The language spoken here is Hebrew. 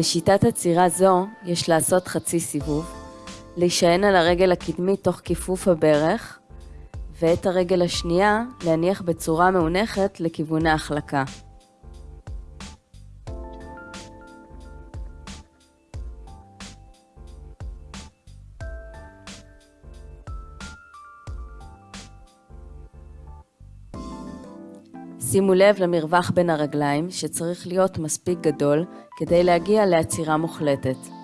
בשיטת עצירה זו יש לעשות חצי סיבוב, להישען על הרגל הקדמית תוך כיפוף הברך, ואת הרגל השנייה להניח בצורה מאונחת לכיוון ההחלקה. שימו לב למרווח בין הרגליים שצריך להיות מספיק גדול כדי להגיע לעצירה מוחלטת.